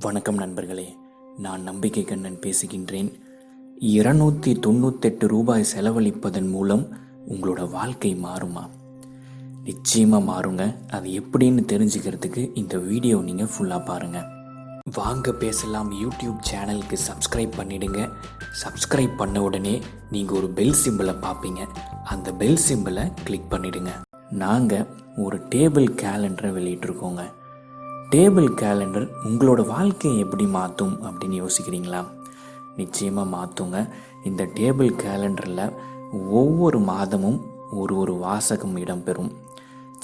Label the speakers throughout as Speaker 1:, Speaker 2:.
Speaker 1: வணக்கம் நண்பர்களே. நான் நம்பிக்கை கண்ணன் பேசுகின்றேன். இருநூற்றி தொண்ணூத்தெட்டு ரூபாய் செலவழிப்பதன் மூலம் உங்களோட வாழ்க்கை மாறுமா? நிச்சயமாக மாறுங்க. அது எப்படின்னு தெரிஞ்சுக்கிறதுக்கு இந்த வீடியோ நீங்கள் ஃபுல்லாக பாருங்கள் வாங்க பேசலாம். யூடியூப் சேனலுக்கு சப்ஸ்கிரைப் பண்ணிடுங்க. சப்ஸ்கிரைப் பண்ண உடனே நீங்கள் ஒரு பெல் சிம்பிளை பார்ப்பீங்க அந்த பெல் சிம்பிளை கிளிக் பண்ணிடுங்க. நாங்கள் ஒரு டேபிள் கேலண்டரை வெளியிட்டிருக்கோங்க. டேபிள் கேலண்டர் உங்களோட வாழ்க்கையை எப்படி மாற்றும் அப்படின்னு யோசிக்கிறீங்களா? நிச்சயமாக மாற்றுங்க. இந்த டேபிள் கேலண்டரில் ஒவ்வொரு மாதமும் ஒரு ஒரு வாசகம் இடம்பெறும்.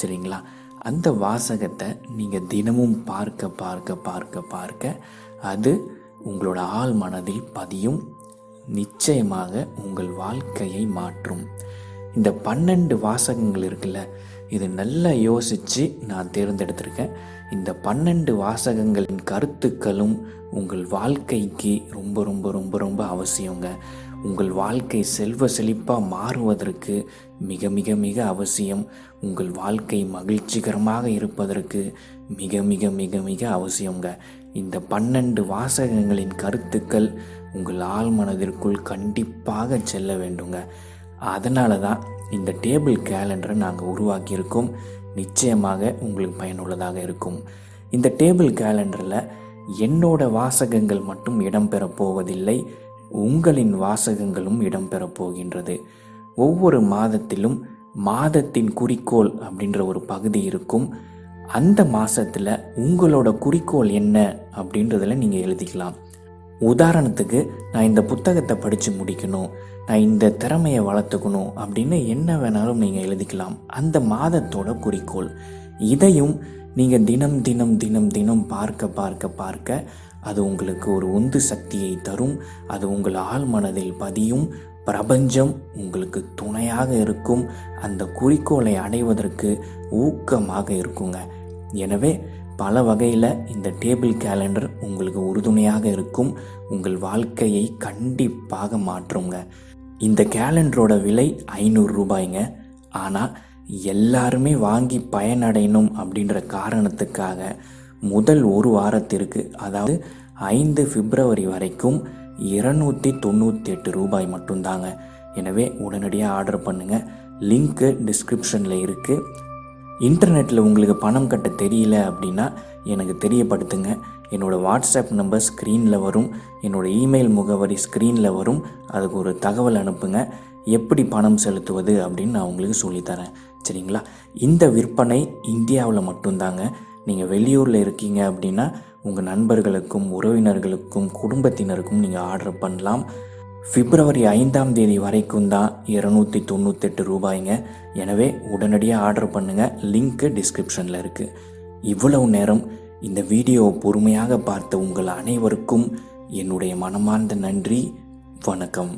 Speaker 1: சரிங்களா? அந்த வாசகத்தை நீங்கள் தினமும் பார்க்க பார்க்க பார்க்க பார்க்க அது உங்களோட ஆள் மனதில் பதியும். நிச்சயமாக உங்கள் வாழ்க்கையை மாற்றும். இந்த பன்னெண்டு வாசகங்கள் இருக்குல்ல இது நல்லா யோசித்து நான் தேர்ந்தெடுத்திருக்கேன். இந்த பன்னெண்டு வாசகங்களின் கருத்துக்களும் உங்கள் வாழ்க்கைக்கு ரொம்ப ரொம்ப ரொம்ப ரொம்ப அவசியங்க. உங்கள் வாழ்க்கை செல்வ செழிப்பாக மாறுவதற்கு மிக மிக மிக அவசியம். உங்கள் வாழ்க்கை மகிழ்ச்சிகரமாக இருப்பதற்கு மிக மிக மிக மிக அவசியங்க. இந்த பன்னெண்டு வாசகங்களின் கருத்துக்கள் உங்கள் ஆழ்மனதிற்குள் கண்டிப்பாக செல்ல வேண்டுங்க. அதனால தான் இந்த டேபிள் கேலண்டரை நாங்கள் உருவாக்கியிருக்கோம். நிச்சயமாக உங்களுக்கு பயனுள்ளதாக இருக்கும். இந்த டேபிள் கேலண்டரில் என்னோட வாசகங்கள் மட்டும் இடம்பெறப் போவதில்லை உங்களின் வாசகங்களும் இடம்பெறப் போகின்றது. ஒவ்வொரு மாதத்திலும் மாதத்தின் குறிக்கோள் அப்படின்ற ஒரு பகுதி இருக்கும். அந்த மாதத்தில் உங்களோட குறிக்கோள் என்ன அப்படின்றதில் நீங்கள் எழுதிக்கலாம். உதாரணத்துக்கு நான் இந்த புத்தகத்தை படித்து முடிக்கணும். நான் இந்த திறமையை வளர்த்துக்கணும் அப்படின்னு என்ன வேணாலும் நீங்கள் எழுதிக்கலாம். அந்த மாதத்தோட குறிக்கோள். இதையும் நீங்கள் தினம் தினம் தினம் தினம் பார்க்க பார்க்க பார்க்க அது உங்களுக்கு ஒரு உந்து சக்தியை தரும். அது உங்கள் ஆள் மனதில் பதியும். பிரபஞ்சம் உங்களுக்கு துணையாக இருக்கும். அந்த குறிக்கோளை அடைவதற்கு ஊக்கமாக இருக்குங்க. எனவே பல வகையில் இந்த டேபிள் கேலண்டர் உங்களுக்கு உறுதுணையாக இருக்கும். உங்கள் வாழ்க்கையை கண்டிப்பாக மாற்றுங்க. இந்த கேலண்டரோட விலை ஐநூறு ரூபாய்ங்க. ஆனால் எல்லாருமே வாங்கி பயனடையணும் அப்படின்ற காரணத்துக்காக முதல் ஒரு வாரத்திற்கு அதாவது ஐந்து பிப்ரவரி வரைக்கும் இருநூற்றி தொண்ணூற்றி எட்டு ரூபாய் மட்டும்தாங்க. எனவே உடனடியாக ஆர்டர் பண்ணுங்கள் லிங்க்கு டிஸ்கிரிப்ஷனில் இருக்குது இன்டர்நெட்டில் உங்களுக்கு பணம் கட்ட தெரியல அப்படின்னா எனக்கு தெரியப்படுத்துங்க. என்னோடய வாட்ஸ்அப் நம்பர் ஸ்க்ரீனில் வரும் என்னோடய இமெயில் முகவரி ஸ்க்ரீனில் வரும் அதுக்கு ஒரு தகவல் அனுப்புங்க. எப்படி பணம் செலுத்துவது அப்படின்னு நான் உங்களுக்கு சொல்லித்தரேன். சரிங்களா? இந்த விற்பனை இந்தியாவில் மட்டும்தாங்க. நீங்கள் வெளியூரில் இருக்கீங்க அப்படின்னா உங்கள் நண்பர்களுக்கும் உறவினர்களுக்கும் குடும்பத்தினருக்கும் நீங்கள் ஆர்டர் பண்ணலாம். பிப்ரவரி ஐந்தாம் தேதி வரைக்கும் தான் இரநூத்தி தொண்ணூத்தெட்டு ரூபாய்ங்க. எனவே உடனடியாக ஆர்டர் பண்ணுங்கள் லிங்க்கு டிஸ்கிரிப்ஷனில் இருக்குது இவ்வளவு நேரம் இந்த வீடியோ பொறுமையாக பார்த்த உங்கள் அனைவருக்கும் என்னுடைய மனமார்ந்த நன்றி. வணக்கம்.